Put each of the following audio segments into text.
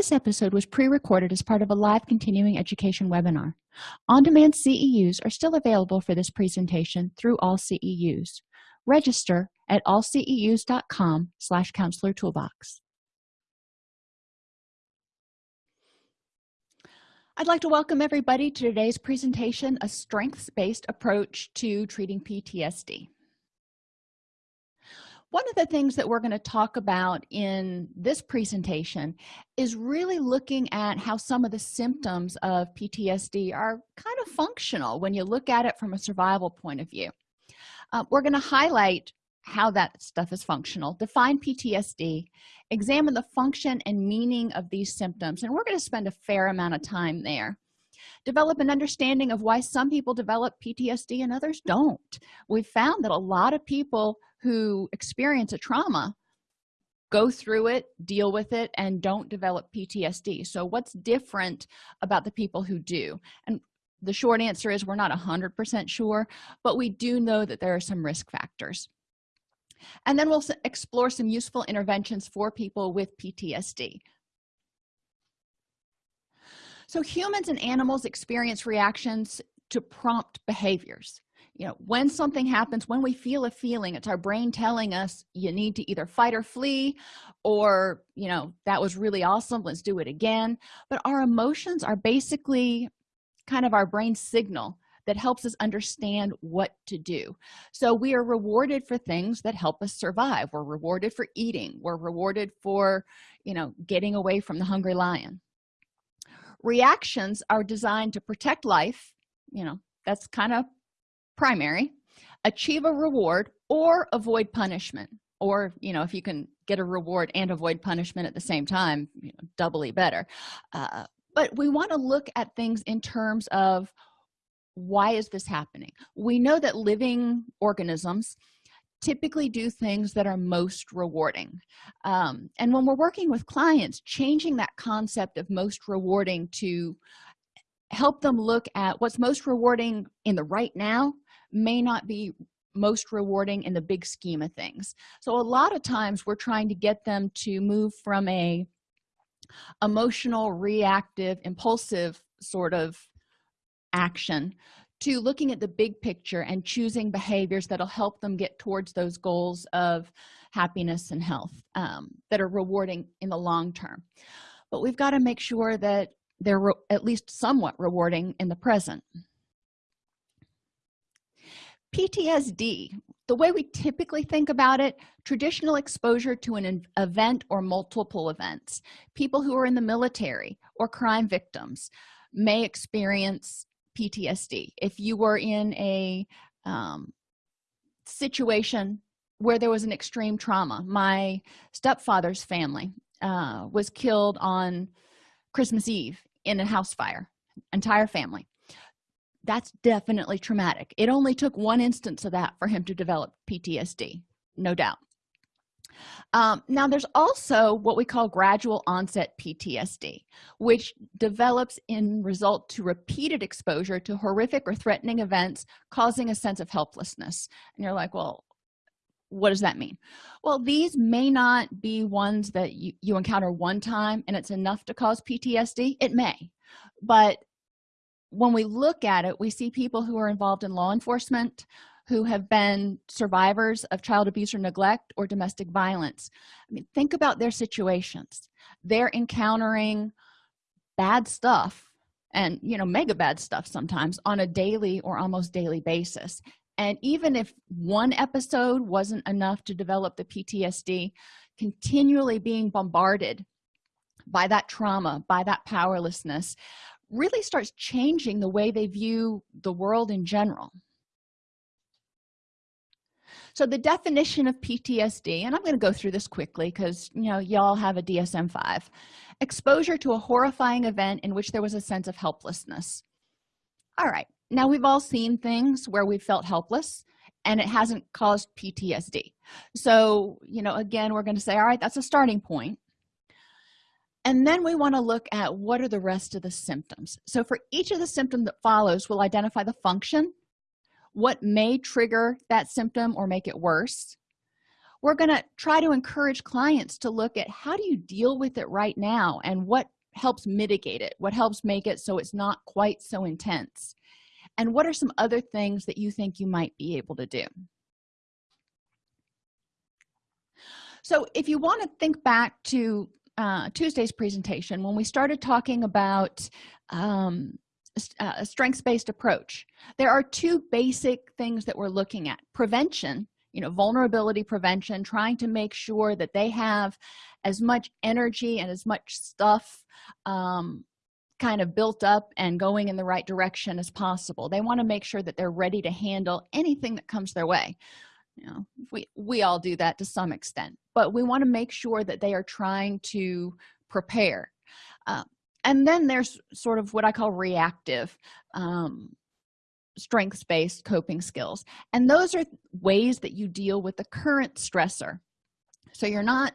this episode was pre-recorded as part of a live continuing education webinar. On-demand ceus are still available for this presentation through all ceus register at allceus.com slash counselor toolbox. I'd like to welcome everybody to today's presentation, a strengths-based approach to treating PTSD. One of the things that we're going to talk about in this presentation is really looking at how some of the symptoms of PTSD are kind of functional when you look at it from a survival point of view. Uh, we're going to highlight how that stuff is functional define ptsd examine the function and meaning of these symptoms and we're going to spend a fair amount of time there develop an understanding of why some people develop ptsd and others don't we've found that a lot of people who experience a trauma go through it deal with it and don't develop ptsd so what's different about the people who do? And the short answer is we're not a hundred percent sure but we do know that there are some risk factors. And then we'll explore some useful interventions for people with ptsd so humans and animals experience reactions to prompt behaviors you know when something happens when we feel a feeling it's our brain telling us you need to either fight or flee or you know that was really awesome let's do it again. But our emotions are basically kind of our brain signal that helps us understand what to do. So we are rewarded for things that help us survive. We're rewarded for eating. We're rewarded for you know getting away from the hungry lion. Reactions are designed to protect life. You know that's kind of primary achieve a reward or avoid punishment. Or you know if you can get a reward and avoid punishment at the same time you know doubly better. Uh, but we want to look at things in terms of why is this happening? We know that living organisms typically do things that are most rewarding. Um, and when we're working with clients changing that concept of most rewarding to help them look at what's most rewarding in the right now may not be most rewarding in the big scheme of things. So a lot of times we're trying to get them to move from a emotional reactive impulsive sort of action to looking at the big picture and choosing behaviors that'll help them get towards those goals of happiness and health um, that are rewarding in the long term. But we've got to make sure that they're at least somewhat rewarding in the present ptsd the way we typically think about it traditional exposure to an event or multiple events. People who are in the military or crime victims may experience ptsd if you were in a um, situation where there was an extreme trauma my stepfather's family uh, was killed on christmas eve in a house fire entire family that's definitely traumatic. It only took one instance of that for him to develop ptsd no doubt. Um, now there's also what we call gradual onset ptsd which develops in result to repeated exposure to horrific or threatening events causing a sense of helplessness. And you're like well what does that mean? Well these may not be ones that you, you encounter one time and it's enough to cause ptsd it may. But when we look at it we see people who are involved in law enforcement who have been survivors of child abuse or neglect or domestic violence. I mean think about their situations. They're encountering bad stuff and you know mega bad stuff sometimes on a daily or almost daily basis. And even if one episode wasn't enough to develop the ptsd continually being bombarded by that trauma by that powerlessness really starts changing the way they view the world in general. So the definition of ptsd and i'm going to go through this quickly because you know y'all have a dsm-5 exposure to a horrifying event in which there was a sense of helplessness. All right now we've all seen things where we felt helpless and it hasn't caused ptsd so you know again we're going to say all right that's a starting point and then we want to look at what are the rest of the symptoms. So for each of the symptoms that follows we'll identify the function what may trigger that symptom or make it worse. We're going to try to encourage clients to look at how do you deal with it right now and what helps mitigate it what helps make it so it's not quite so intense. And what are some other things that you think you might be able to do? So if you want to think back to uh, tuesday's presentation when we started talking about um, a strengths-based approach there are two basic things that we're looking at. Prevention you know vulnerability prevention trying to make sure that they have as much energy and as much stuff um, kind of built up and going in the right direction as possible. They want to make sure that they're ready to handle anything that comes their way you know we we all do that to some extent but we want to make sure that they are trying to prepare. Uh, and then there's sort of what i call reactive um, strengths-based coping skills and those are ways that you deal with the current stressor. So you're not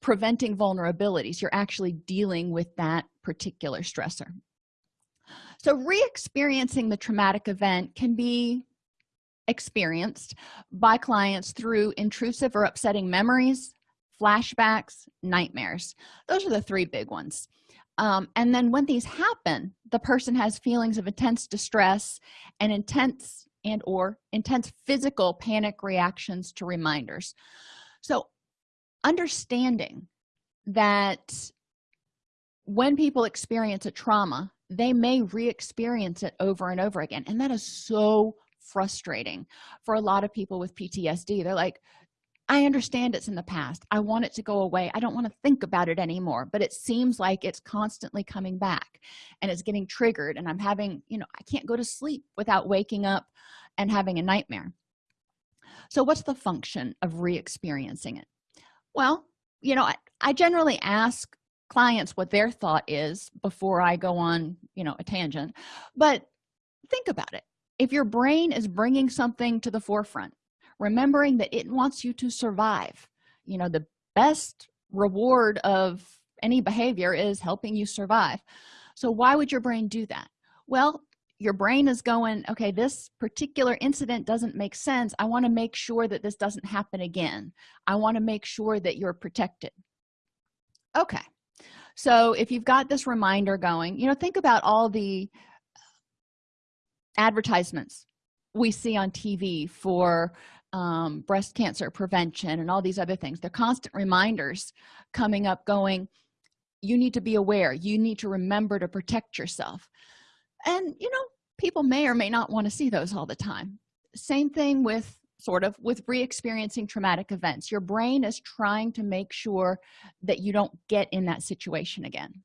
preventing vulnerabilities you're actually dealing with that particular stressor. So re-experiencing the traumatic event can be experienced by clients through intrusive or upsetting memories flashbacks nightmares. Those are the three big ones. Um, and then when these happen the person has feelings of intense distress and intense and or intense physical panic reactions to reminders. So understanding that when people experience a trauma they may re-experience it over and over again and that is so frustrating for a lot of people with ptsd they're like i understand it's in the past. I want it to go away. I don't want to think about it anymore but it seems like it's constantly coming back and it's getting triggered and i'm having you know i can't go to sleep without waking up and having a nightmare. So what's the function of re-experiencing it? Well you know I, I generally ask clients what their thought is before i go on you know a tangent but think about it if your brain is bringing something to the forefront remembering that it wants you to survive you know the best reward of any behavior is helping you survive. So why would your brain do that? Well your brain is going okay this particular incident doesn't make sense. I want to make sure that this doesn't happen again. I want to make sure that you're protected. Okay. So if you've got this reminder going you know think about all the advertisements we see on tv for um, breast cancer prevention and all these other things. They're constant reminders coming up going you need to be aware. You need to remember to protect yourself. And you know people may or may not want to see those all the time. Same thing with sort of with re-experiencing traumatic events. Your brain is trying to make sure that you don't get in that situation again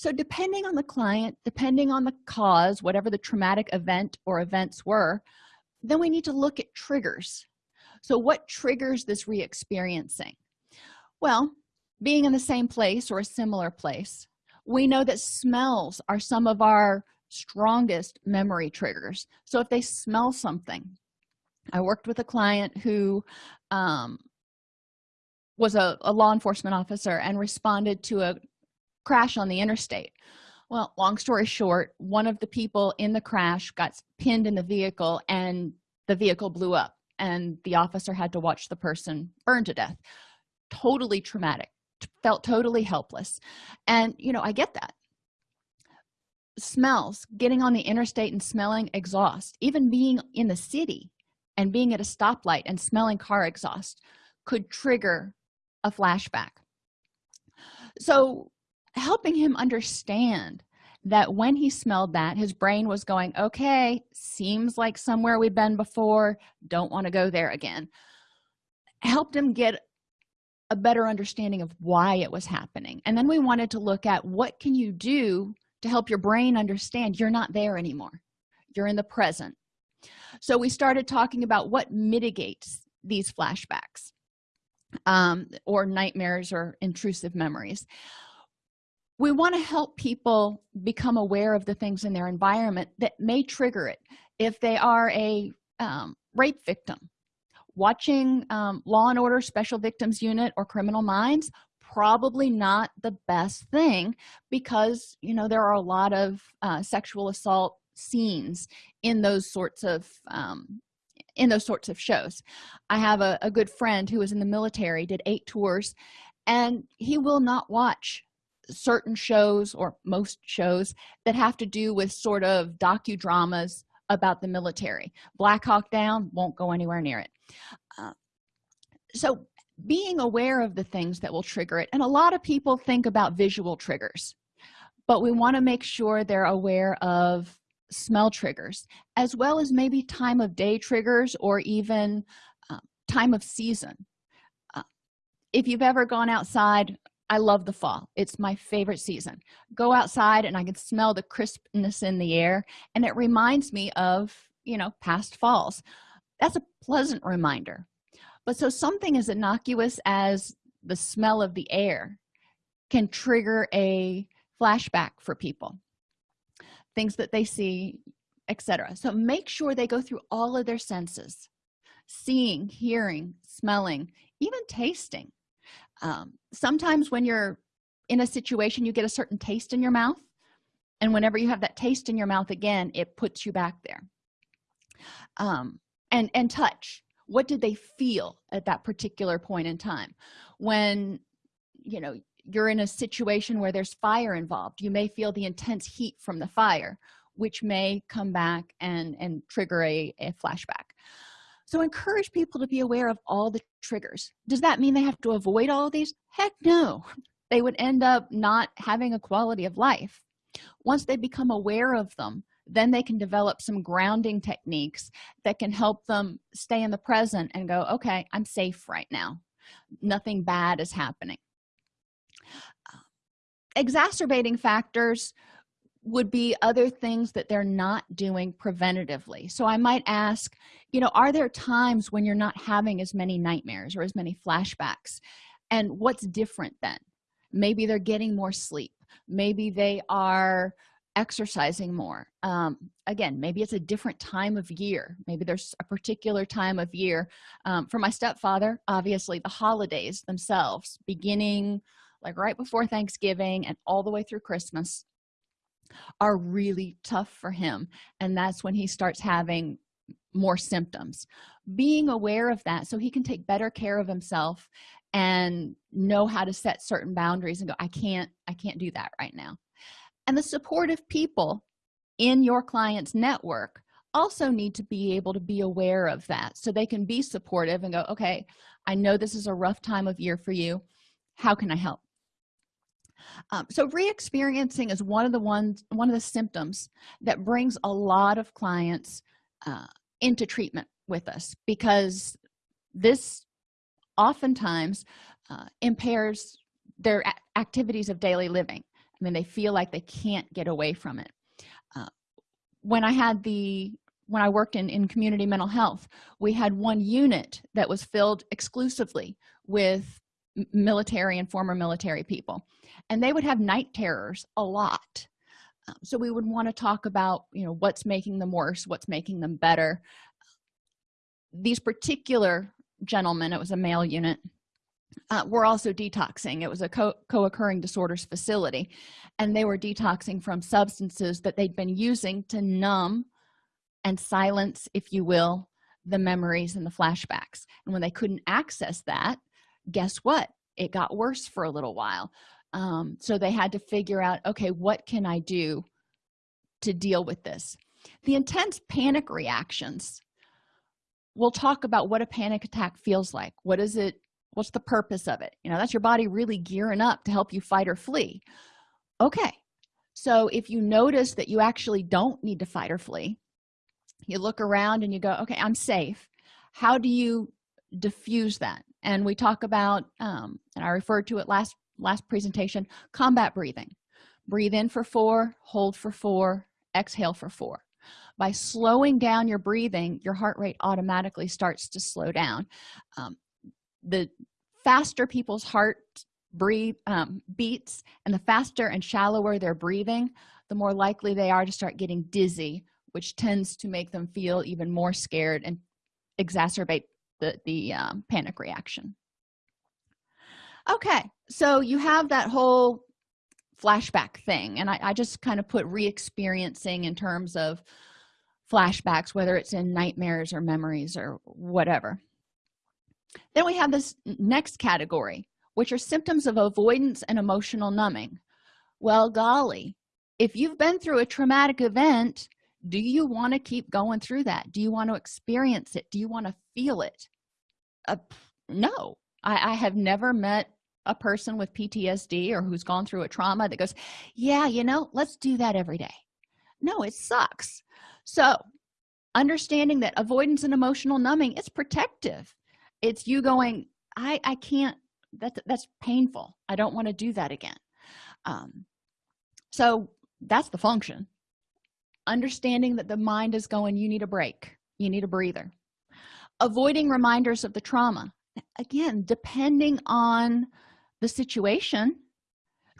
so depending on the client depending on the cause whatever the traumatic event or events were then we need to look at triggers. So what triggers this re-experiencing? Well being in the same place or a similar place we know that smells are some of our strongest memory triggers. So if they smell something i worked with a client who um, was a, a law enforcement officer and responded to a crash on the interstate. Well long story short one of the people in the crash got pinned in the vehicle and the vehicle blew up and the officer had to watch the person burn to death. Totally traumatic felt totally helpless. And you know i get that. Smells getting on the interstate and smelling exhaust even being in the city and being at a stoplight and smelling car exhaust could trigger a flashback. So helping him understand that when he smelled that his brain was going okay seems like somewhere we've been before. Don't want to go there again. Helped him get a better understanding of why it was happening. And then we wanted to look at what can you do to help your brain understand you're not there anymore. You're in the present. So we started talking about what mitigates these flashbacks um, or nightmares or intrusive memories we want to help people become aware of the things in their environment that may trigger it. If they are a um, rape victim watching um, law and order special victims unit or criminal minds probably not the best thing because you know there are a lot of uh, sexual assault scenes in those sorts of um, in those sorts of shows. I have a, a good friend who was in the military did eight tours and he will not watch certain shows or most shows that have to do with sort of docudramas about the military. Black hawk down won't go anywhere near it. Uh, so being aware of the things that will trigger it and a lot of people think about visual triggers but we want to make sure they're aware of smell triggers as well as maybe time of day triggers or even uh, time of season. Uh, if you've ever gone outside i love the fall. It's my favorite season. Go outside and i can smell the crispness in the air and it reminds me of you know past falls. That's a pleasant reminder. But so something as innocuous as the smell of the air can trigger a flashback for people. Things that they see etc so make sure they go through all of their senses. Seeing hearing smelling even tasting um, sometimes when you're in a situation you get a certain taste in your mouth and whenever you have that taste in your mouth again it puts you back there. Um, and and touch. What did they feel at that particular point in time? When you know you're in a situation where there's fire involved you may feel the intense heat from the fire which may come back and and trigger a, a flashback so encourage people to be aware of all the triggers. Does that mean they have to avoid all these? Heck no. They would end up not having a quality of life. Once they become aware of them then they can develop some grounding techniques that can help them stay in the present and go okay i'm safe right now. Nothing bad is happening. Exacerbating factors would be other things that they're not doing preventatively. So i might ask you know are there times when you're not having as many nightmares or as many flashbacks? And what's different then? Maybe they're getting more sleep. Maybe they are exercising more. Um, again maybe it's a different time of year. Maybe there's a particular time of year. Um, for my stepfather obviously the holidays themselves beginning like right before thanksgiving and all the way through christmas are really tough for him and that's when he starts having more symptoms. Being aware of that so he can take better care of himself and know how to set certain boundaries and go i can't i can't do that right now. And the supportive people in your client's network also need to be able to be aware of that so they can be supportive and go okay i know this is a rough time of year for you. How can i help um, so re-experiencing is one of the ones one of the symptoms that brings a lot of clients uh, into treatment with us because this oftentimes uh, impairs their activities of daily living. I mean, they feel like they can't get away from it. Uh, when i had the when i worked in in community mental health we had one unit that was filled exclusively with military and former military people and they would have night terrors a lot. Um, so we would want to talk about you know what's making them worse what's making them better. These particular gentlemen it was a male unit uh, were also detoxing. It was a co-occurring disorders facility and they were detoxing from substances that they'd been using to numb and silence if you will the memories and the flashbacks. And when they couldn't access that guess what? It got worse for a little while um, so they had to figure out okay what can i do to deal with this? The intense panic reactions. We'll talk about what a panic attack feels like. What is it? What's the purpose of it? You know that's your body really gearing up to help you fight or flee. Okay so if you notice that you actually don't need to fight or flee you look around and you go okay i'm safe. How do you diffuse that? And we talk about um, and i referred to it last last presentation combat breathing. Breathe in for four hold for four exhale for four. By slowing down your breathing your heart rate automatically starts to slow down. Um, the faster people's heart breathe um, beats and the faster and shallower they're breathing the more likely they are to start getting dizzy which tends to make them feel even more scared and exacerbate the the um, panic reaction. Okay so you have that whole flashback thing and i, I just kind of put re-experiencing in terms of flashbacks whether it's in nightmares or memories or whatever. Then we have this next category which are symptoms of avoidance and emotional numbing. Well golly if you've been through a traumatic event do you want to keep going through that? Do you want to experience it? Do you want to feel it? Uh, no. I, I have never met a person with ptsd or who's gone through a trauma that goes yeah you know let's do that every day. No it sucks. So understanding that avoidance and emotional numbing is protective. It's you going i i can't that's that's painful. I don't want to do that again. Um so that's the function. Understanding that the mind is going you need a break. You need a breather. Avoiding reminders of the trauma. Again depending on the situation.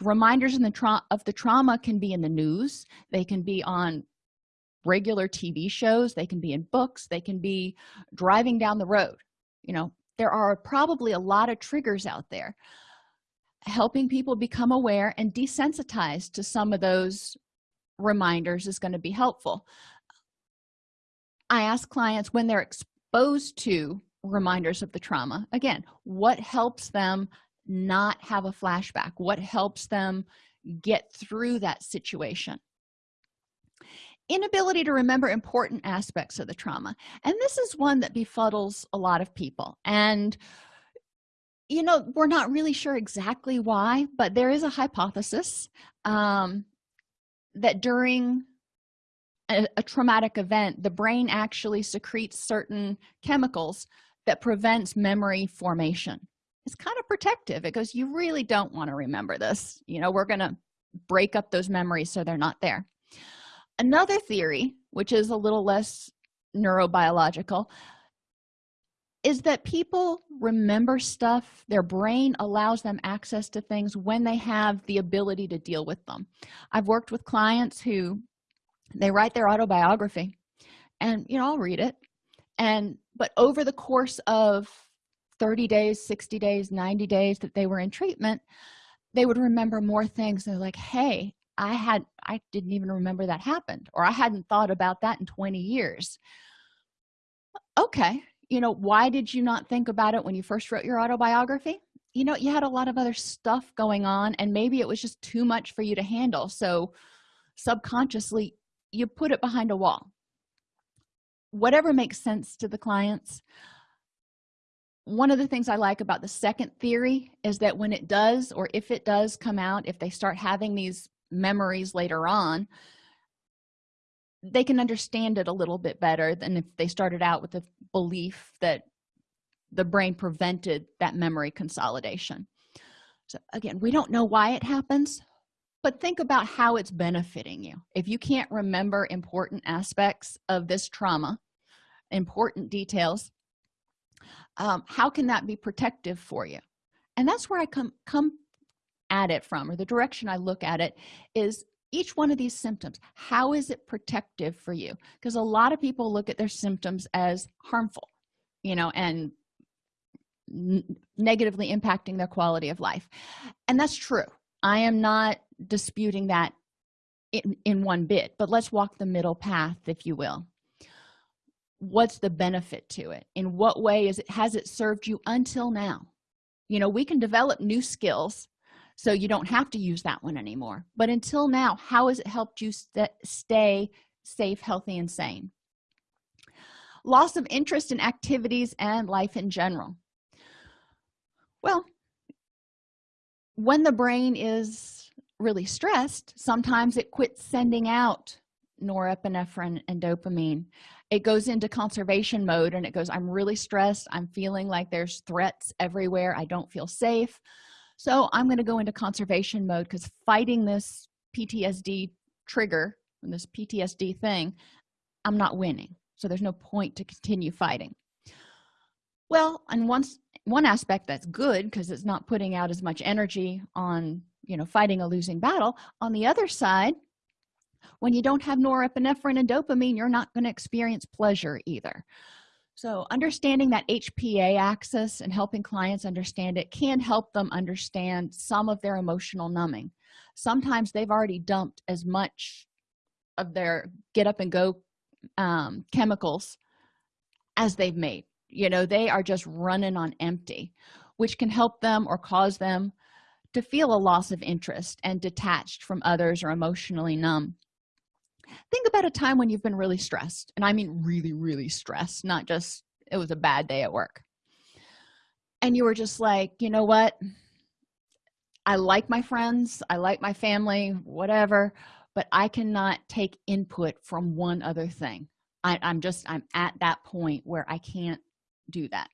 Reminders in the of the trauma can be in the news. They can be on regular tv shows. They can be in books. They can be driving down the road. You know there are probably a lot of triggers out there. Helping people become aware and desensitized to some of those reminders is going to be helpful. I ask clients when they're exposed to reminders of the trauma again what helps them not have a flashback? What helps them get through that situation? Inability to remember important aspects of the trauma. And this is one that befuddles a lot of people. And you know we're not really sure exactly why but there is a hypothesis um, that during a, a, traumatic event the brain actually secretes certain chemicals that prevents memory formation it's kind of protective. It goes you really don't want to remember this. You know we're gonna break up those memories so they're not there. Another theory which is a little less neurobiological is that people remember stuff their brain allows them access to things when they have the ability to deal with them. I've worked with clients who they write their autobiography and you know i'll read it and but over the course of 30 days 60 days 90 days that they were in treatment they would remember more things. They're like hey i had i didn't even remember that happened or i hadn't thought about that in 20 years. Okay you know why did you not think about it when you first wrote your autobiography? You know you had a lot of other stuff going on and maybe it was just too much for you to handle so subconsciously you put it behind a wall. Whatever makes sense to the clients one of the things i like about the second theory is that when it does or if it does come out if they start having these memories later on they can understand it a little bit better than if they started out with the belief that the brain prevented that memory consolidation. So again we don't know why it happens but think about how it's benefiting you. If you can't remember important aspects of this trauma important details um, how can that be protective for you? And that's where i come come at it from or the direction i look at it is each one of these symptoms. How is it protective for you? Because a lot of people look at their symptoms as harmful you know and negatively impacting their quality of life. And that's true. I am not disputing that in, in one bit but let's walk the middle path if you will what's the benefit to it? In what way is it has it served you until now? You know we can develop new skills so you don't have to use that one anymore. But until now how has it helped you st stay safe healthy and sane? Loss of interest in activities and life in general. Well when the brain is really stressed sometimes it quits sending out norepinephrine and dopamine. It goes into conservation mode and it goes i'm really stressed. I'm feeling like there's threats everywhere. I don't feel safe. So i'm going to go into conservation mode because fighting this ptsd trigger and this ptsd thing i'm not winning. So there's no point to continue fighting. Well and once one aspect that's good because it's not putting out as much energy on you know fighting a losing battle on the other side when you don't have norepinephrine and dopamine you're not going to experience pleasure either. So understanding that hpa axis and helping clients understand it can help them understand some of their emotional numbing. Sometimes they've already dumped as much of their get up and go um, chemicals as they've made. You know they are just running on empty which can help them or cause them to feel a loss of interest and detached from others or emotionally numb think about a time when you've been really stressed and i mean really really stressed not just it was a bad day at work. And you were just like you know what? I like my friends i like my family whatever but i cannot take input from one other thing. I, i'm just i'm at that point where i can't do that.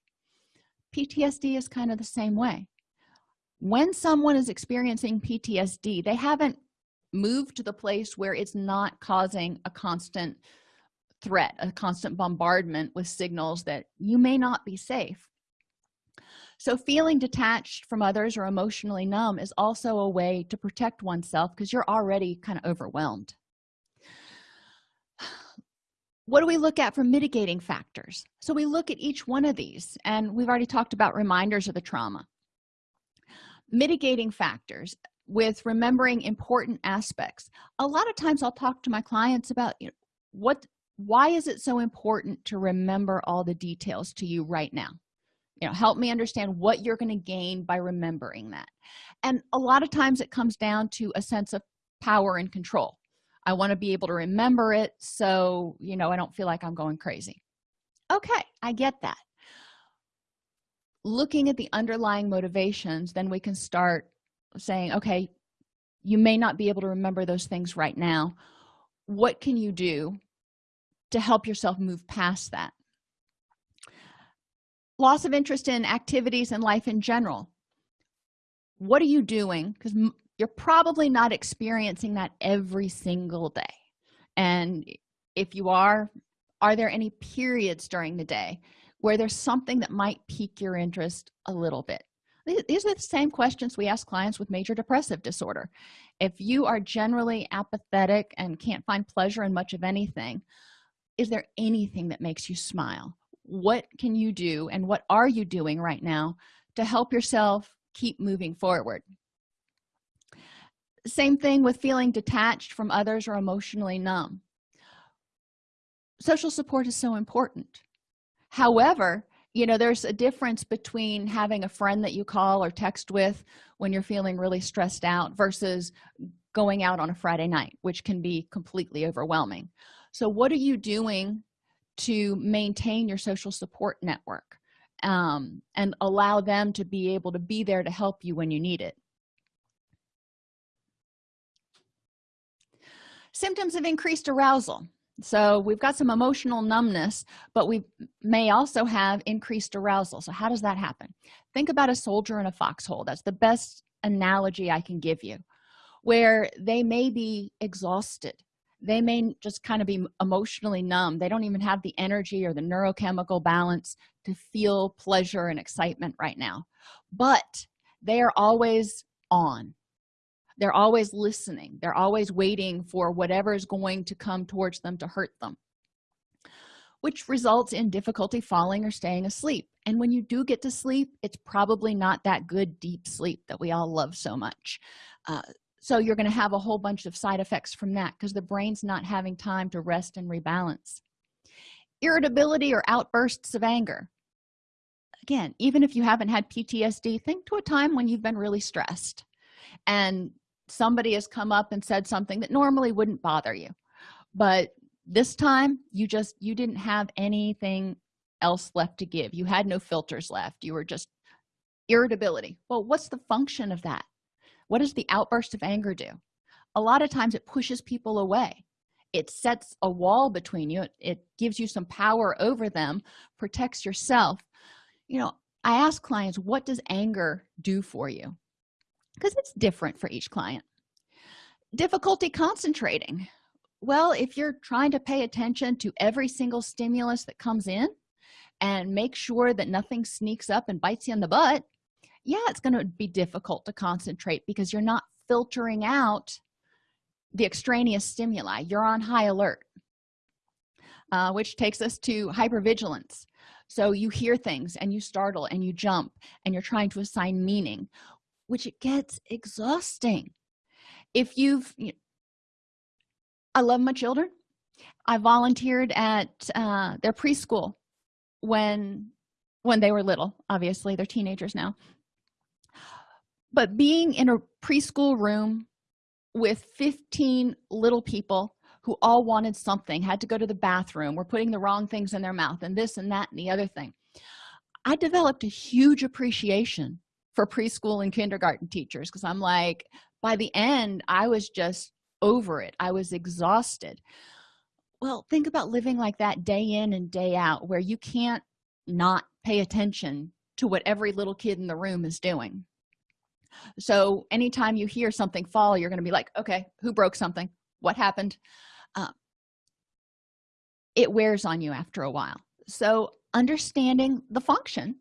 Ptsd is kind of the same way. When someone is experiencing ptsd they haven't moved to the place where it's not causing a constant threat a constant bombardment with signals that you may not be safe. So feeling detached from others or emotionally numb is also a way to protect oneself because you're already kind of overwhelmed. What do we look at for mitigating factors? So we look at each one of these and we've already talked about reminders of the trauma. Mitigating factors with remembering important aspects. A lot of times i'll talk to my clients about you know what why is it so important to remember all the details to you right now? You know help me understand what you're going to gain by remembering that. And a lot of times it comes down to a sense of power and control. I want to be able to remember it so you know i don't feel like i'm going crazy. Okay i get that. Looking at the underlying motivations then we can start saying okay you may not be able to remember those things right now. What can you do to help yourself move past that? Loss of interest in activities and life in general. What are you doing? Because you're probably not experiencing that every single day. And if you are are there any periods during the day where there's something that might pique your interest a little bit these are the same questions we ask clients with major depressive disorder. If you are generally apathetic and can't find pleasure in much of anything is there anything that makes you smile? What can you do and what are you doing right now to help yourself keep moving forward? Same thing with feeling detached from others or emotionally numb. Social support is so important. However you know there's a difference between having a friend that you call or text with when you're feeling really stressed out versus going out on a friday night which can be completely overwhelming. So what are you doing to maintain your social support network um, and allow them to be able to be there to help you when you need it? Symptoms of increased arousal so we've got some emotional numbness but we may also have increased arousal. So how does that happen? Think about a soldier in a foxhole. That's the best analogy i can give you where they may be exhausted. They may just kind of be emotionally numb. They don't even have the energy or the neurochemical balance to feel pleasure and excitement right now. But they are always on they're always listening. They're always waiting for whatever is going to come towards them to hurt them which results in difficulty falling or staying asleep. And when you do get to sleep it's probably not that good deep sleep that we all love so much. Uh, so you're going to have a whole bunch of side effects from that because the brain's not having time to rest and rebalance. Irritability or outbursts of anger. Again even if you haven't had ptsd think to a time when you've been really stressed and somebody has come up and said something that normally wouldn't bother you. But this time you just you didn't have anything else left to give. You had no filters left. You were just irritability. Well what's the function of that? What does the outburst of anger do? A lot of times it pushes people away. It sets a wall between you. It, gives you some power over them protects yourself. You know i ask clients what does anger do for you because it's different for each client. Difficulty concentrating. Well if you're trying to pay attention to every single stimulus that comes in and make sure that nothing sneaks up and bites you in the butt yeah it's going to be difficult to concentrate because you're not filtering out the extraneous stimuli. You're on high alert uh, which takes us to hypervigilance. So you hear things and you startle and you jump and you're trying to assign meaning which it gets exhausting. If you've you know, i love my children. I volunteered at uh, their preschool when when they were little obviously they're teenagers now. But being in a preschool room with 15 little people who all wanted something had to go to the bathroom were putting the wrong things in their mouth and this and that and the other thing i developed a huge appreciation for preschool and kindergarten teachers because i'm like by the end i was just over it. I was exhausted. Well think about living like that day in and day out where you can't not pay attention to what every little kid in the room is doing. So anytime you hear something fall you're going to be like okay who broke something? What happened? Uh, it wears on you after a while. So understanding the function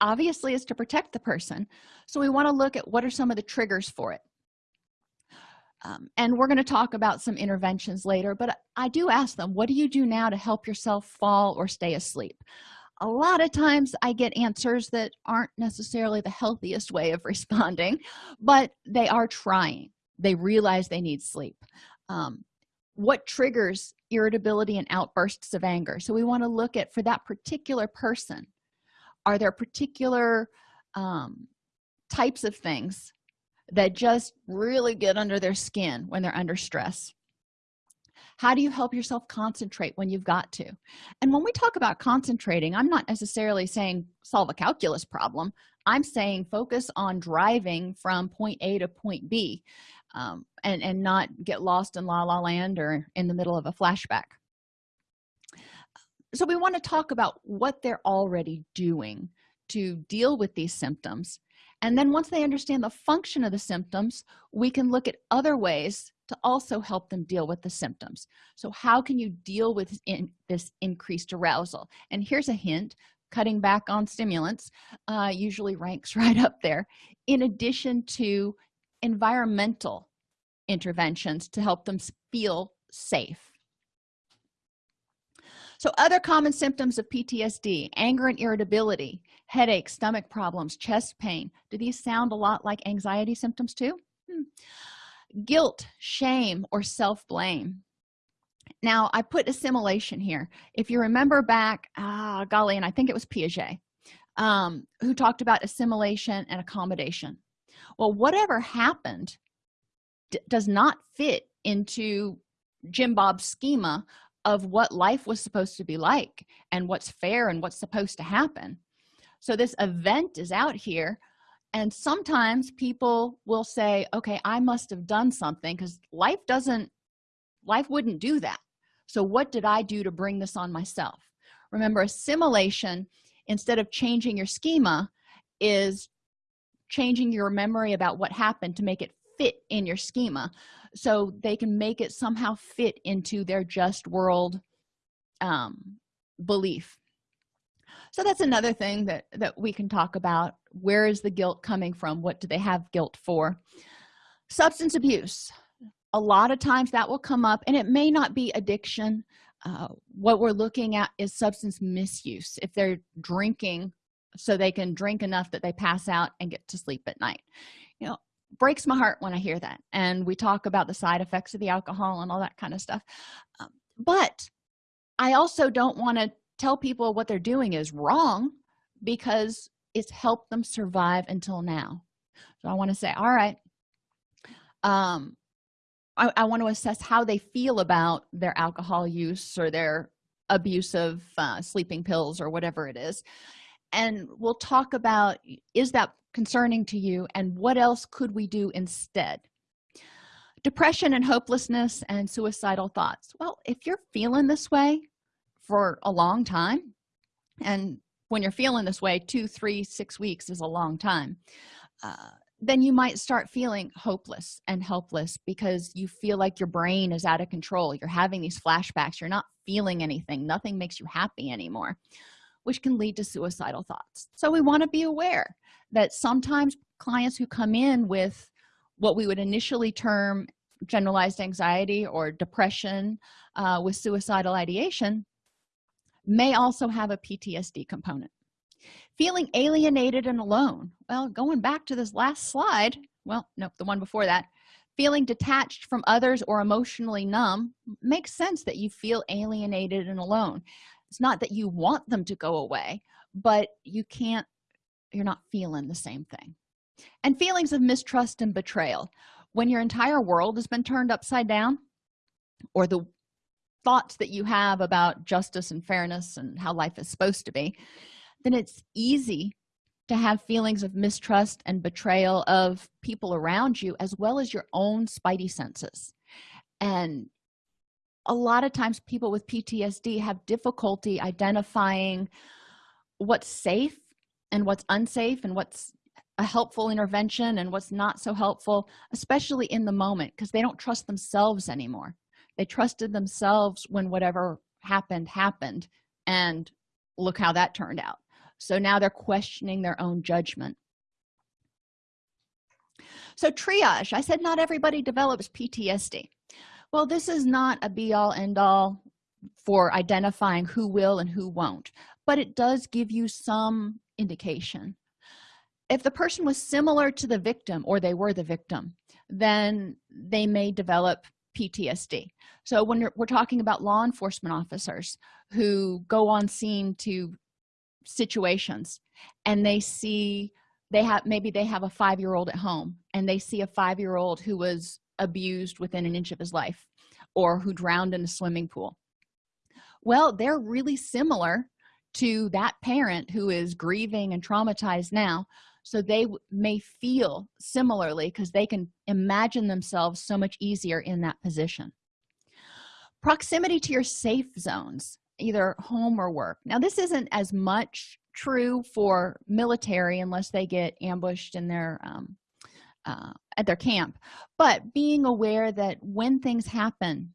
obviously is to protect the person. So we want to look at what are some of the triggers for it. Um, and we're going to talk about some interventions later but i do ask them what do you do now to help yourself fall or stay asleep? A lot of times i get answers that aren't necessarily the healthiest way of responding but they are trying. They realize they need sleep. Um, what triggers irritability and outbursts of anger? So we want to look at for that particular person are there particular um, types of things that just really get under their skin when they're under stress? How do you help yourself concentrate when you've got to? And when we talk about concentrating i'm not necessarily saying solve a calculus problem. I'm saying focus on driving from point a to point b um, and and not get lost in la la land or in the middle of a flashback so we want to talk about what they're already doing to deal with these symptoms. And then once they understand the function of the symptoms we can look at other ways to also help them deal with the symptoms. So how can you deal with in, this increased arousal? And here's a hint cutting back on stimulants uh, usually ranks right up there. In addition to environmental interventions to help them feel safe so other common symptoms of ptsd anger and irritability headache stomach problems chest pain. Do these sound a lot like anxiety symptoms too? Hmm. guilt shame or self-blame. Now i put assimilation here. If you remember back ah golly and i think it was piaget um, who talked about assimilation and accommodation. Well whatever happened does not fit into jim bob's schema of what life was supposed to be like and what's fair and what's supposed to happen. So this event is out here and sometimes people will say okay i must have done something because life doesn't life wouldn't do that. So what did i do to bring this on myself? Remember assimilation instead of changing your schema is changing your memory about what happened to make it fit in your schema so they can make it somehow fit into their just world um, belief. So that's another thing that that we can talk about. Where is the guilt coming from? What do they have guilt for? Substance abuse. A lot of times that will come up and it may not be addiction. Uh, what we're looking at is substance misuse. If they're drinking so they can drink enough that they pass out and get to sleep at night. You know breaks my heart when i hear that. And we talk about the side effects of the alcohol and all that kind of stuff. Um, but i also don't want to tell people what they're doing is wrong because it's helped them survive until now. So i want to say all right um I, I, want to assess how they feel about their alcohol use or their abuse of uh, sleeping pills or whatever it is. And we'll talk about is that concerning to you and what else could we do instead? Depression and hopelessness and suicidal thoughts. Well if you're feeling this way for a long time and when you're feeling this way two three six weeks is a long time uh, then you might start feeling hopeless and helpless because you feel like your brain is out of control. You're having these flashbacks. You're not feeling anything. Nothing makes you happy anymore which can lead to suicidal thoughts. So we want to be aware that sometimes clients who come in with what we would initially term generalized anxiety or depression uh, with suicidal ideation may also have a ptsd component. Feeling alienated and alone well going back to this last slide well nope the one before that feeling detached from others or emotionally numb makes sense that you feel alienated and alone it's not that you want them to go away but you can't you're not feeling the same thing. And feelings of mistrust and betrayal. When your entire world has been turned upside down or the thoughts that you have about justice and fairness and how life is supposed to be then it's easy to have feelings of mistrust and betrayal of people around you as well as your own spidey senses. And a lot of times people with ptsd have difficulty identifying what's safe and what's unsafe and what's a helpful intervention and what's not so helpful especially in the moment because they don't trust themselves anymore. They trusted themselves when whatever happened happened and look how that turned out. So now they're questioning their own judgment. So triage. I said not everybody develops ptsd well this is not a be-all end-all for identifying who will and who won't but it does give you some indication. If the person was similar to the victim or they were the victim then they may develop ptsd so when we're talking about law enforcement officers who go on scene to situations and they see they have maybe they have a five-year-old at home and they see a five-year-old who was abused within an inch of his life or who drowned in a swimming pool. Well they're really similar to that parent who is grieving and traumatized now. So they may feel similarly because they can imagine themselves so much easier in that position. Proximity to your safe zones either home or work. Now this isn't as much true for military unless they get ambushed in their um, uh, at their camp. But being aware that when things happen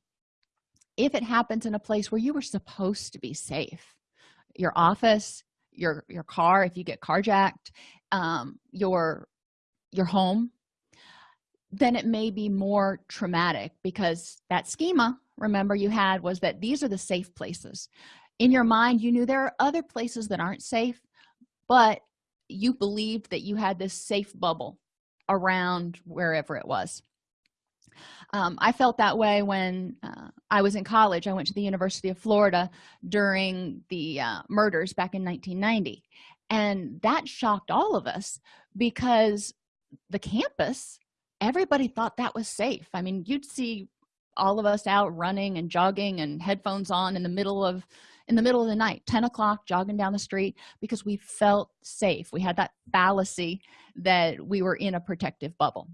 if it happens in a place where you were supposed to be safe your office your your car if you get carjacked um, your your home then it may be more traumatic because that schema remember you had was that these are the safe places. In your mind you knew there are other places that aren't safe but you believed that you had this safe bubble around wherever it was. Um, i felt that way when uh, i was in college. I went to the university of florida during the uh, murders back in 1990 and that shocked all of us because the campus everybody thought that was safe. I mean you'd see all of us out running and jogging and headphones on in the middle of in the middle of the night 10 o'clock jogging down the street because we felt safe. We had that fallacy that we were in a protective bubble.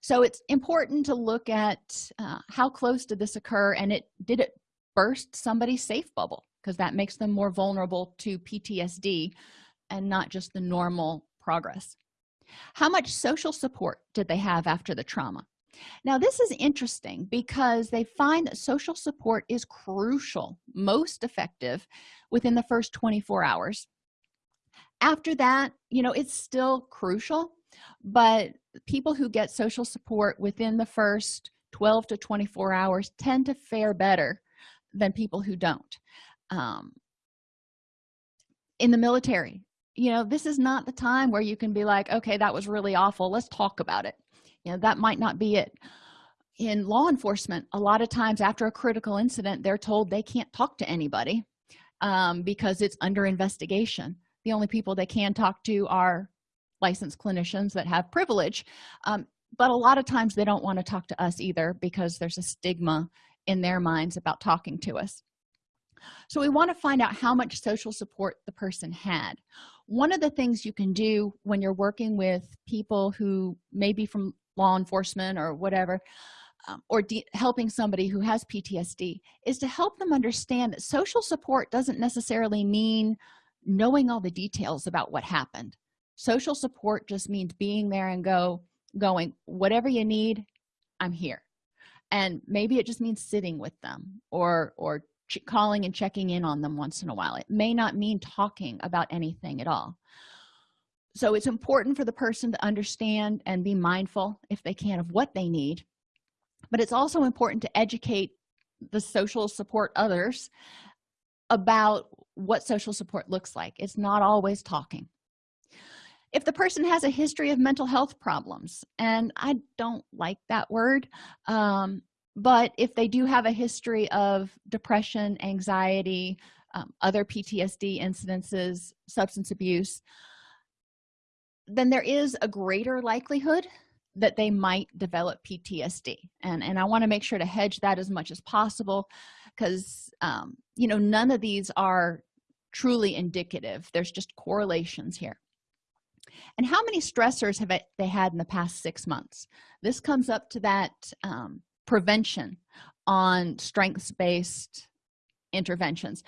So it's important to look at uh, how close did this occur and it did it burst somebody's safe bubble? Because that makes them more vulnerable to ptsd and not just the normal progress. How much social support did they have after the trauma now this is interesting because they find that social support is crucial most effective within the first 24 hours. After that you know it's still crucial but people who get social support within the first 12 to 24 hours tend to fare better than people who don't. Um, in the military you know this is not the time where you can be like okay that was really awful. Let's talk about it you know that might not be it. In law enforcement a lot of times after a critical incident they're told they can't talk to anybody um, because it's under investigation. The only people they can talk to are licensed clinicians that have privilege um, but a lot of times they don't want to talk to us either because there's a stigma in their minds about talking to us. So we want to find out how much social support the person had. One of the things you can do when you're working with people who may be from law enforcement or whatever um, or helping somebody who has ptsd is to help them understand that social support doesn't necessarily mean knowing all the details about what happened. Social support just means being there and go going whatever you need i'm here. And maybe it just means sitting with them or or calling and checking in on them once in a while. It may not mean talking about anything at all so it's important for the person to understand and be mindful if they can of what they need. But it's also important to educate the social support others about what social support looks like. It's not always talking. If the person has a history of mental health problems and i don't like that word um, but if they do have a history of depression anxiety um, other ptsd incidences substance abuse then there is a greater likelihood that they might develop ptsd and and i want to make sure to hedge that as much as possible because um, you know none of these are truly indicative. There's just correlations here. And how many stressors have they had in the past six months? This comes up to that um, prevention on strengths-based interventions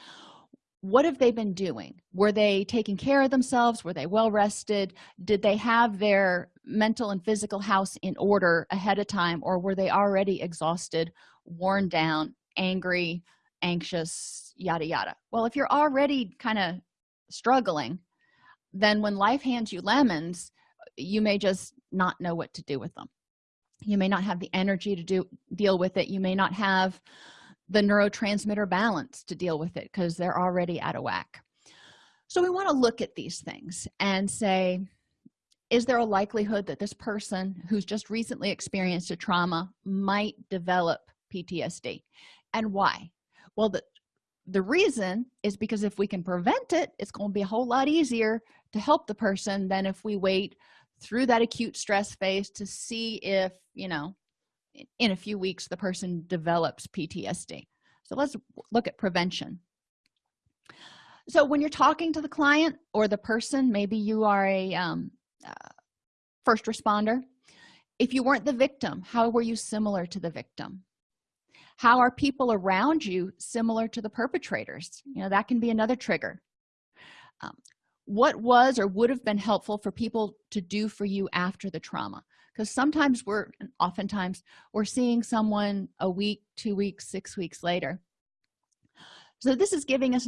what have they been doing? Were they taking care of themselves? Were they well rested? Did they have their mental and physical house in order ahead of time or were they already exhausted worn down angry anxious yada yada? Well if you're already kind of struggling then when life hands you lemons you may just not know what to do with them. You may not have the energy to do deal with it. You may not have the neurotransmitter balance to deal with it because they're already out of whack. So we want to look at these things and say is there a likelihood that this person who's just recently experienced a trauma might develop ptsd and why? Well the the reason is because if we can prevent it it's going to be a whole lot easier to help the person than if we wait through that acute stress phase to see if you know in a few weeks the person develops ptsd so let's look at prevention. So when you're talking to the client or the person maybe you are a um, uh, first responder. If you weren't the victim how were you similar to the victim? How are people around you similar to the perpetrators? You know that can be another trigger. Um, what was or would have been helpful for people to do for you after the trauma because sometimes we're oftentimes we're seeing someone a week two weeks six weeks later. So this is giving us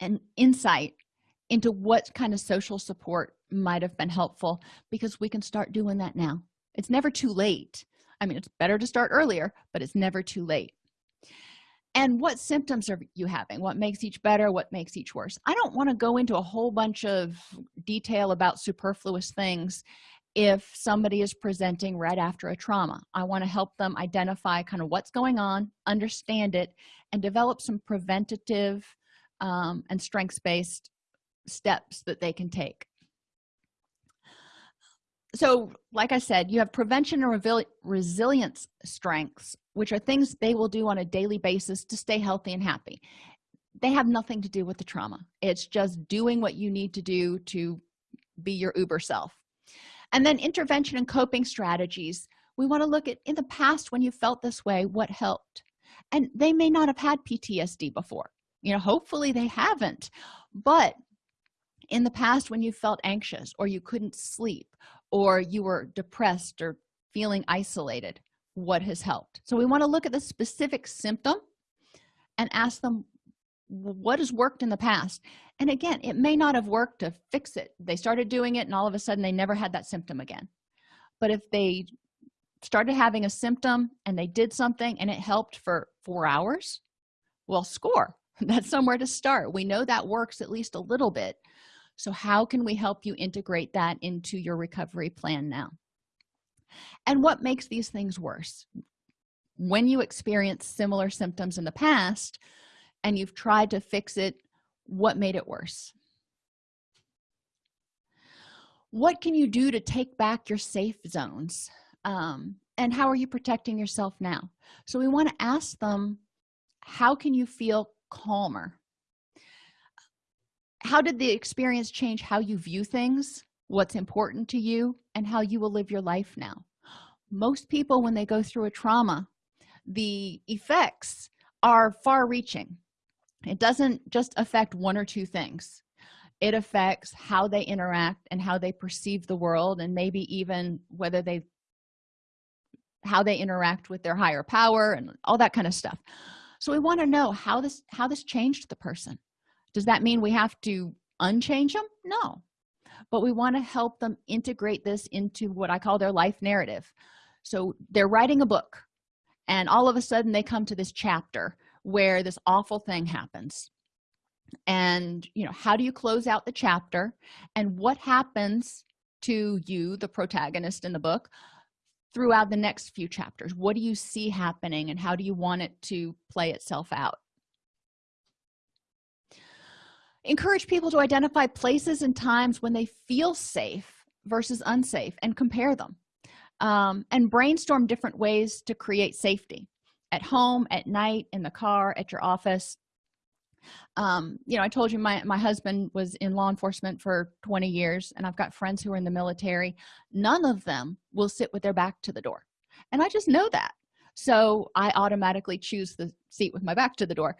an insight into what kind of social support might have been helpful because we can start doing that now. It's never too late. I mean it's better to start earlier but it's never too late. And what symptoms are you having? What makes each better? What makes each worse? I don't want to go into a whole bunch of detail about superfluous things if somebody is presenting right after a trauma. I want to help them identify kind of what's going on understand it and develop some preventative um, and strengths-based steps that they can take. So like i said you have prevention and resilience strengths which are things they will do on a daily basis to stay healthy and happy. They have nothing to do with the trauma. It's just doing what you need to do to be your uber self and then intervention and coping strategies. We want to look at in the past when you felt this way what helped? And they may not have had ptsd before. You know hopefully they haven't. But in the past when you felt anxious or you couldn't sleep or you were depressed or feeling isolated what has helped? So we want to look at the specific symptom and ask them what has worked in the past. And again it may not have worked to fix it. They started doing it and all of a sudden they never had that symptom again. But if they started having a symptom and they did something and it helped for four hours well score. That's somewhere to start. We know that works at least a little bit. So how can we help you integrate that into your recovery plan now? And what makes these things worse? When you experience similar symptoms in the past and you've tried to fix it what made it worse? What can you do to take back your safe zones? Um, and how are you protecting yourself now? So we want to ask them how can you feel calmer? How did the experience change how you view things what's important to you and how you will live your life now? Most people when they go through a trauma the effects are far reaching it doesn't just affect one or two things. It affects how they interact and how they perceive the world and maybe even whether they how they interact with their higher power and all that kind of stuff. So we want to know how this how this changed the person. Does that mean we have to unchange them no. But we want to help them integrate this into what i call their life narrative. So they're writing a book and all of a sudden they come to this chapter where this awful thing happens. And you know how do you close out the chapter? And what happens to you the protagonist in the book throughout the next few chapters? What do you see happening and how do you want it to play itself out? Encourage people to identify places and times when they feel safe versus unsafe and compare them um, and brainstorm different ways to create safety at home at night in the car at your office. Um, you know i told you my my husband was in law enforcement for 20 years and i've got friends who are in the military. None of them will sit with their back to the door and i just know that. So i automatically choose the seat with my back to the door.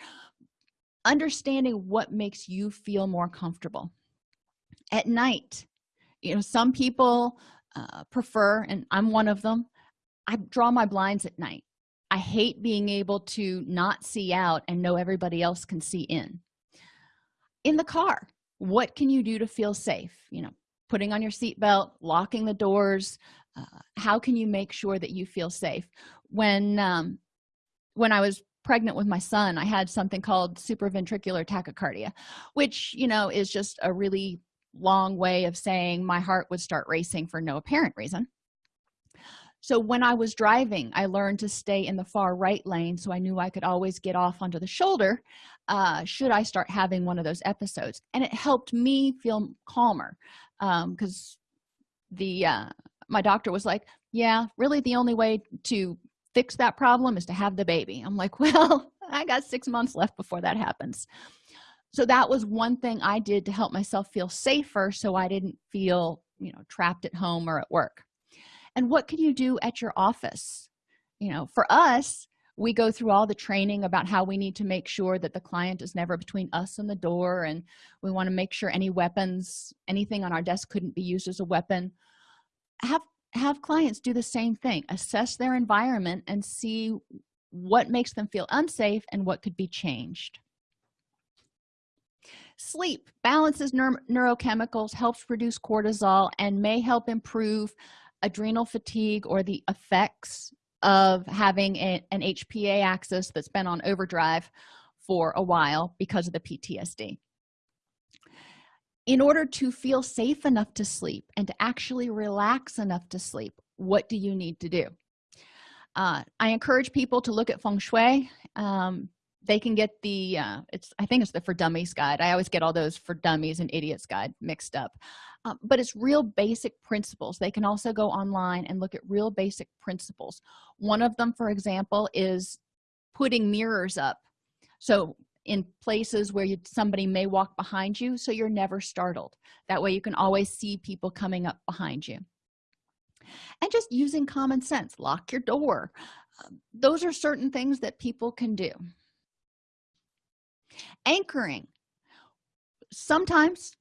Understanding what makes you feel more comfortable. At night you know some people uh, prefer and i'm one of them i draw my blinds at night i hate being able to not see out and know everybody else can see in. In the car what can you do to feel safe? You know putting on your seatbelt locking the doors uh, how can you make sure that you feel safe? When um, when i was pregnant with my son i had something called supraventricular tachycardia which you know is just a really long way of saying my heart would start racing for no apparent reason so when i was driving i learned to stay in the far right lane so i knew i could always get off onto the shoulder uh, should i start having one of those episodes. And it helped me feel calmer because um, the uh, my doctor was like yeah really the only way to fix that problem is to have the baby. I'm like well i got six months left before that happens. So that was one thing i did to help myself feel safer so i didn't feel you know trapped at home or at work and what can you do at your office? You know for us we go through all the training about how we need to make sure that the client is never between us and the door and we want to make sure any weapons anything on our desk couldn't be used as a weapon. Have have clients do the same thing. Assess their environment and see what makes them feel unsafe and what could be changed. Sleep balances neur neurochemicals helps reduce cortisol and may help improve adrenal fatigue or the effects of having a, an hpa axis that's been on overdrive for a while because of the ptsd in order to feel safe enough to sleep and to actually relax enough to sleep what do you need to do? Uh, i encourage people to look at feng shui um, they can get the uh, it's i think it's the for dummies guide. I always get all those for dummies and idiots guide mixed up. Um, but it's real basic principles. They can also go online and look at real basic principles. One of them for example is putting mirrors up. So in places where you, somebody may walk behind you so you're never startled. That way you can always see people coming up behind you. And just using common sense. Lock your door. Um, those are certain things that people can do anchoring. Sometimes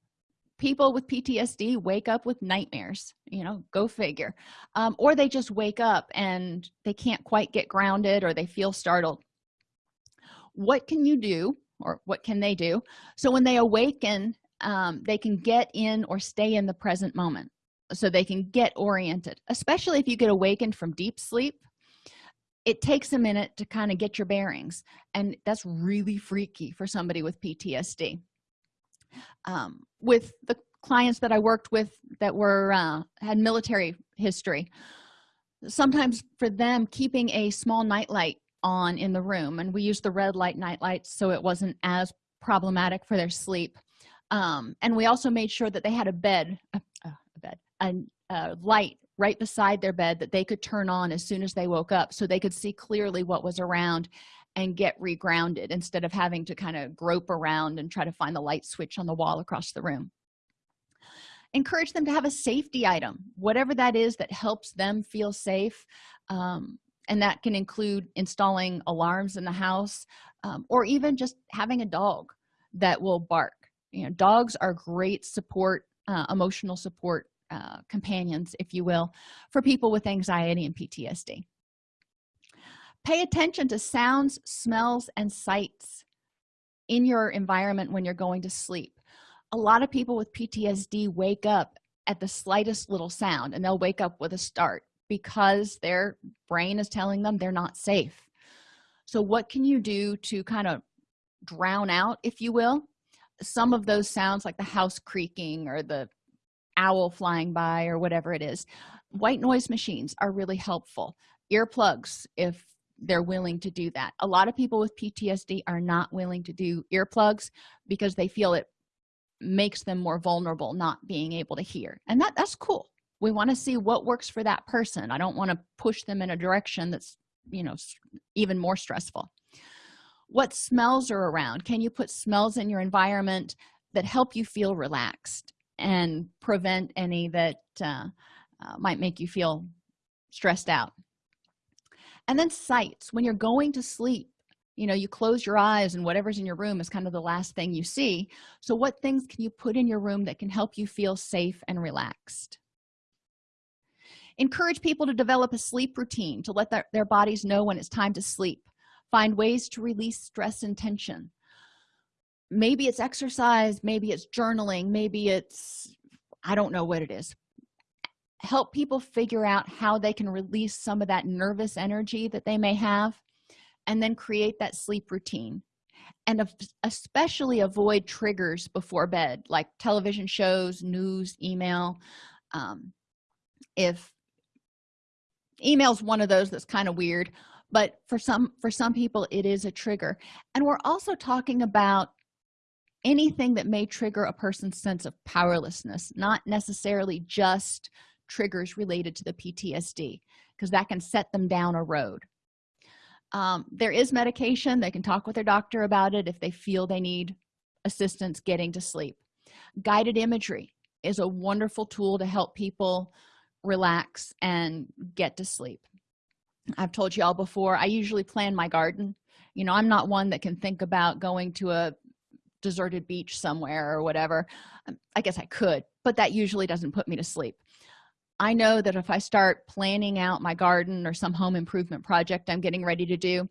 people with ptsd wake up with nightmares you know go figure. Um, or they just wake up and they can't quite get grounded or they feel startled. What can you do or what can they do? So when they awaken um, they can get in or stay in the present moment so they can get oriented especially if you get awakened from deep sleep it takes a minute to kind of get your bearings and that's really freaky for somebody with ptsd um, with the clients that i worked with that were uh, had military history sometimes for them keeping a small nightlight on in the room and we used the red light night lights so it wasn't as problematic for their sleep um, and we also made sure that they had a bed a, a bed a, a light right beside their bed that they could turn on as soon as they woke up so they could see clearly what was around and get regrounded instead of having to kind of grope around and try to find the light switch on the wall across the room. Encourage them to have a safety item whatever that is that helps them feel safe um, and that can include installing alarms in the house um, or even just having a dog that will bark. You know dogs are great support uh, emotional support uh, companions if you will for people with anxiety and ptsd pay attention to sounds smells and sights in your environment when you're going to sleep. A lot of people with ptsd wake up at the slightest little sound and they'll wake up with a start because their brain is telling them they're not safe. So what can you do to kind of drown out if you will some of those sounds like the house creaking or the owl flying by or whatever it is. White noise machines are really helpful. Earplugs if they're willing to do that. A lot of people with ptsd are not willing to do earplugs because they feel it makes them more vulnerable not being able to hear. And that that's cool. We want to see what works for that person. I don't want to push them in a direction that's you know even more stressful. What smells are around. Can you put smells in your environment that help you feel relaxed and prevent any that uh, uh, might make you feel stressed out. And then sights. When you're going to sleep you know you close your eyes and whatever's in your room is kind of the last thing you see. So what things can you put in your room that can help you feel safe and relaxed? Encourage people to develop a sleep routine to let their, their bodies know when it's time to sleep. Find ways to release stress and tension maybe it's exercise maybe it's journaling maybe it's i don't know what it is. Help people figure out how they can release some of that nervous energy that they may have and then create that sleep routine. And especially avoid triggers before bed like television shows news email. Um, if email's one of those that's kind of weird but for some for some people it is a trigger. And we're also talking about anything that may trigger a person's sense of powerlessness not necessarily just triggers related to the ptsd because that can set them down a road. Um, there is medication they can talk with their doctor about it if they feel they need assistance getting to sleep. Guided imagery is a wonderful tool to help people relax and get to sleep. I've told you all before i usually plan my garden. You know i'm not one that can think about going to a deserted beach somewhere or whatever um, i guess i could but that usually doesn't put me to sleep. I know that if i start planning out my garden or some home improvement project i'm getting ready to do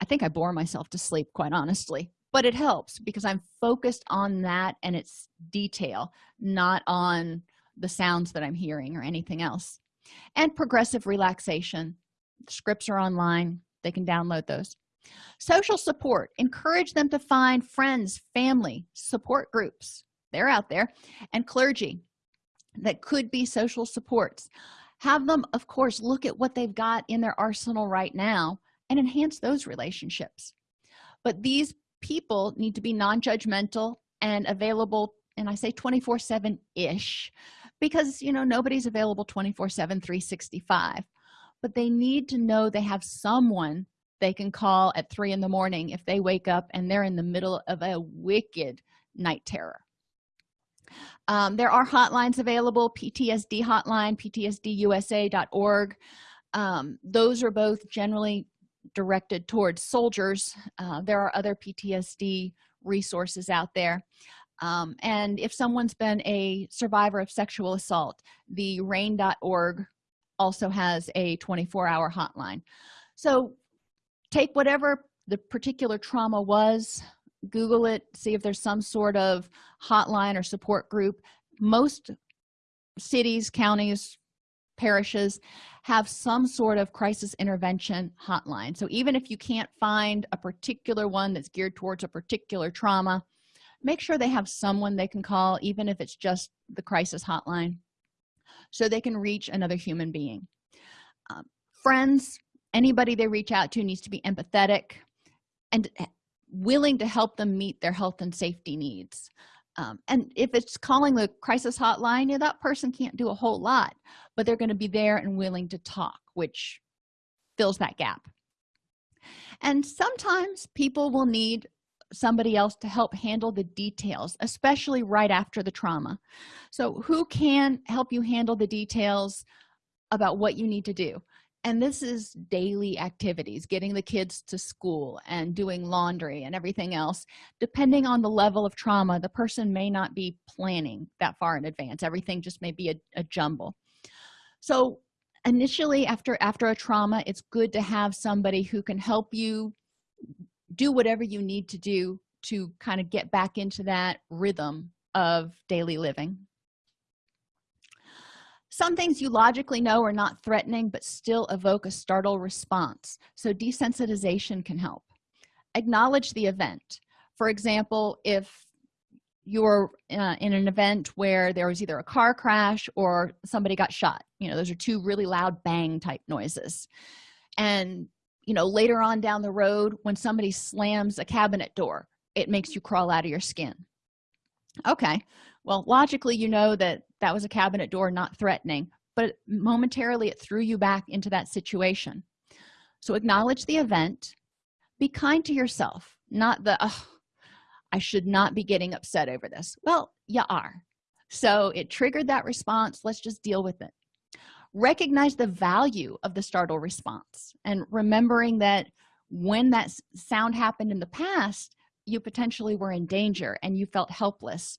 i think i bore myself to sleep quite honestly but it helps because i'm focused on that and its detail not on the sounds that i'm hearing or anything else. And progressive relaxation. Scripts are online. They can download those social support. Encourage them to find friends family support groups. They're out there. And clergy that could be social supports. Have them of course look at what they've got in their arsenal right now and enhance those relationships. But these people need to be non-judgmental and available and i say 24 7 ish because you know nobody's available 24 7 365 but they need to know they have someone they can call at three in the morning if they wake up and they're in the middle of a wicked night terror. Um, there are hotlines available ptsd hotline ptsdusa.org um, those are both generally directed towards soldiers. Uh, there are other ptsd resources out there. Um, and if someone's been a survivor of sexual assault the rainn.org also has a 24-hour hotline. So take whatever the particular trauma was google it see if there's some sort of hotline or support group. Most cities counties parishes have some sort of crisis intervention hotline. So even if you can't find a particular one that's geared towards a particular trauma make sure they have someone they can call even if it's just the crisis hotline so they can reach another human being. Um, friends anybody they reach out to needs to be empathetic and willing to help them meet their health and safety needs. Um, and if it's calling the crisis hotline yeah, that person can't do a whole lot but they're going to be there and willing to talk which fills that gap. And sometimes people will need somebody else to help handle the details especially right after the trauma. So who can help you handle the details about what you need to do and this is daily activities getting the kids to school and doing laundry and everything else. Depending on the level of trauma the person may not be planning that far in advance. Everything just may be a, a jumble. So initially after after a trauma it's good to have somebody who can help you do whatever you need to do to kind of get back into that rhythm of daily living some things you logically know are not threatening but still evoke a startle response. So desensitization can help. Acknowledge the event. For example if you're uh, in an event where there was either a car crash or somebody got shot you know those are two really loud bang type noises. And you know later on down the road when somebody slams a cabinet door it makes you crawl out of your skin. Okay well logically you know that that was a cabinet door not threatening but momentarily it threw you back into that situation. So acknowledge the event. Be kind to yourself not the oh, i should not be getting upset over this. Well you are. So it triggered that response. Let's just deal with it. Recognize the value of the startle response and remembering that when that sound happened in the past you potentially were in danger and you felt helpless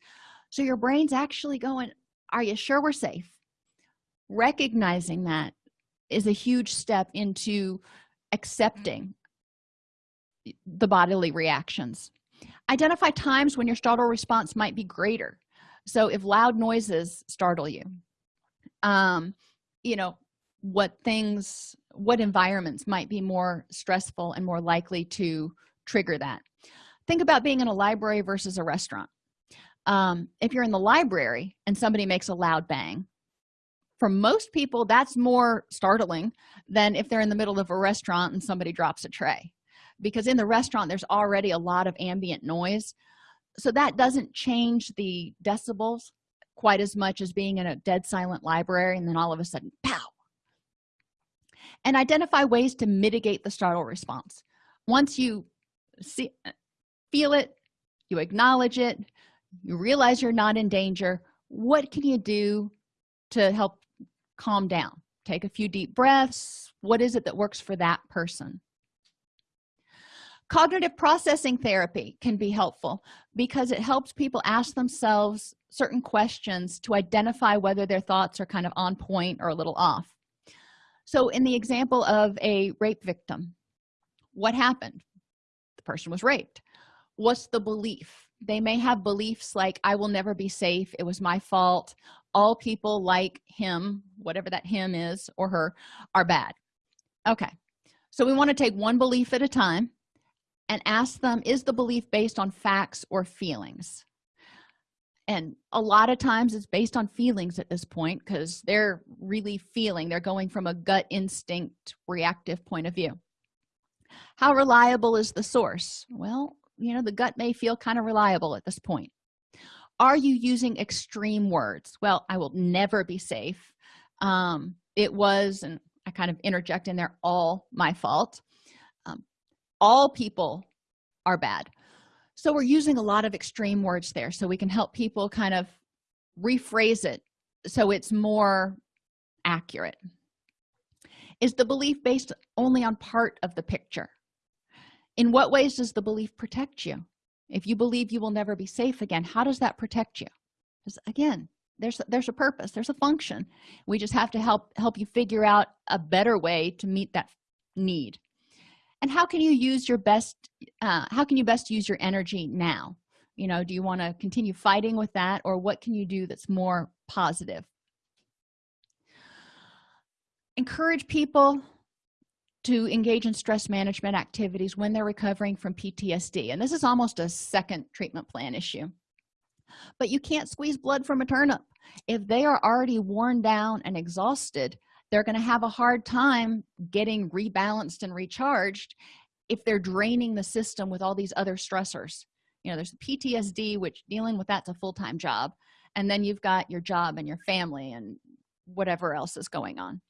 so your brain's actually going are you sure we're safe? Recognizing that is a huge step into accepting the bodily reactions. Identify times when your startle response might be greater. So if loud noises startle you um you know what things what environments might be more stressful and more likely to trigger that? Think about being in a library versus a restaurant um, if you're in the library and somebody makes a loud bang for most people that's more startling than if they're in the middle of a restaurant and somebody drops a tray. Because in the restaurant there's already a lot of ambient noise. So that doesn't change the decibels quite as much as being in a dead silent library and then all of a sudden pow! And identify ways to mitigate the startle response. Once you see feel it you acknowledge it you realize you're not in danger. What can you do to help calm down? Take a few deep breaths. What is it that works for that person? Cognitive processing therapy can be helpful because it helps people ask themselves certain questions to identify whether their thoughts are kind of on point or a little off. So in the example of a rape victim what happened? The person was raped. What's the belief they may have beliefs like i will never be safe. It was my fault. All people like him whatever that him is or her are bad. Okay. So we want to take one belief at a time and ask them is the belief based on facts or feelings? And a lot of times it's based on feelings at this point because they're really feeling they're going from a gut instinct reactive point of view. How reliable is the source? Well you know the gut may feel kind of reliable at this point. Are you using extreme words? Well i will never be safe. Um it was and i kind of interject in there all my fault. Um, all people are bad. So we're using a lot of extreme words there so we can help people kind of rephrase it so it's more accurate. Is the belief based only on part of the picture in what ways does the belief protect you? If you believe you will never be safe again how does that protect you? Because again there's there's a purpose there's a function. We just have to help help you figure out a better way to meet that need. And how can you use your best uh, how can you best use your energy now? You know do you want to continue fighting with that or what can you do that's more positive? Encourage people to engage in stress management activities when they're recovering from ptsd and this is almost a second treatment plan issue. But you can't squeeze blood from a turnip. If they are already worn down and exhausted they're going to have a hard time getting rebalanced and recharged if they're draining the system with all these other stressors. You know there's ptsd which dealing with that's a full-time job and then you've got your job and your family and whatever else is going on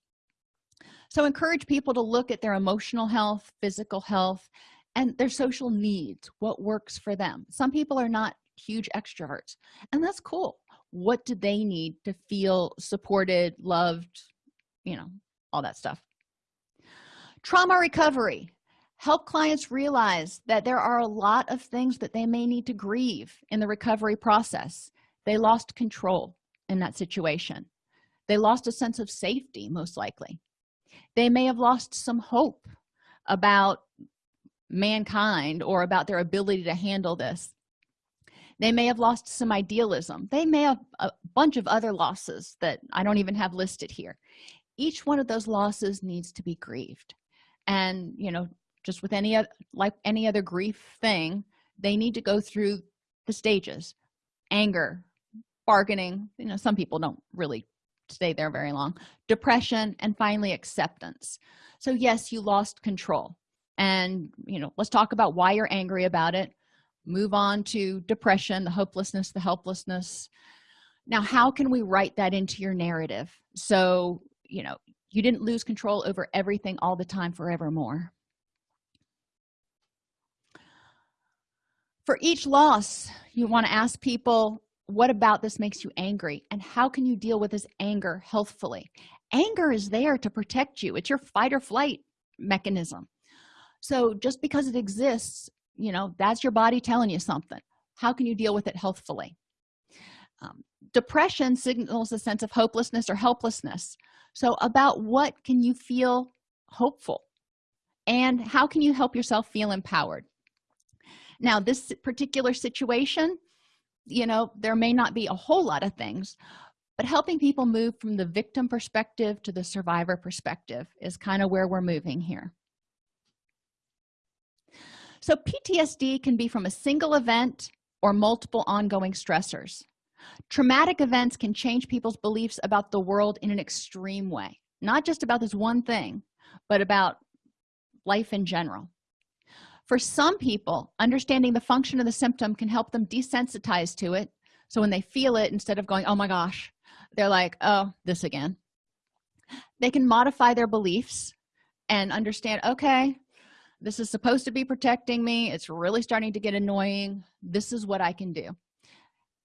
so encourage people to look at their emotional health physical health and their social needs what works for them. Some people are not huge extroverts and that's cool. What do they need to feel supported loved you know all that stuff. Trauma recovery. Help clients realize that there are a lot of things that they may need to grieve in the recovery process. They lost control in that situation. They lost a sense of safety most likely they may have lost some hope about mankind or about their ability to handle this. They may have lost some idealism. They may have a bunch of other losses that i don't even have listed here. Each one of those losses needs to be grieved. And you know just with any other like any other grief thing they need to go through the stages. Anger bargaining you know some people don't really stay there very long. Depression and finally acceptance. So yes you lost control. And you know let's talk about why you're angry about it. Move on to depression the hopelessness the helplessness. Now how can we write that into your narrative? So you know you didn't lose control over everything all the time forevermore. For each loss you want to ask people what about this makes you angry? And how can you deal with this anger healthfully? Anger is there to protect you. It's your fight or flight mechanism. So just because it exists you know that's your body telling you something. How can you deal with it healthfully? Um, depression signals a sense of hopelessness or helplessness. So about what can you feel hopeful? And how can you help yourself feel empowered? Now this particular situation you know there may not be a whole lot of things but helping people move from the victim perspective to the survivor perspective is kind of where we're moving here. So ptsd can be from a single event or multiple ongoing stressors. Traumatic events can change people's beliefs about the world in an extreme way not just about this one thing but about life in general for some people understanding the function of the symptom can help them desensitize to it. So when they feel it instead of going oh my gosh they're like oh this again. They can modify their beliefs and understand okay this is supposed to be protecting me. It's really starting to get annoying. This is what i can do.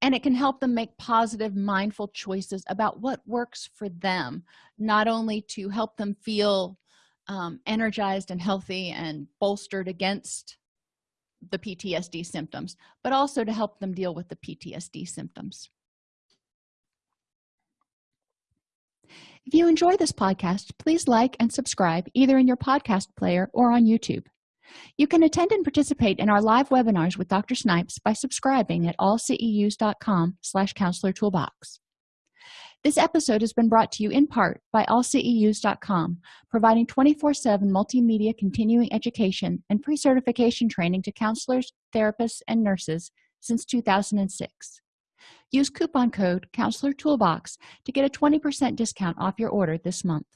And it can help them make positive mindful choices about what works for them not only to help them feel um, energized and healthy and bolstered against the PTSD symptoms but also to help them deal with the PTSD symptoms. If you enjoy this podcast please like and subscribe either in your podcast player or on youtube. You can attend and participate in our live webinars with dr snipes by subscribing at allceus.com slash counselor toolbox this episode has been brought to you in part by allceus.com providing 24-7 multimedia continuing education and pre-certification training to counselors therapists and nurses since 2006 use coupon code counselor toolbox to get a 20 percent discount off your order this month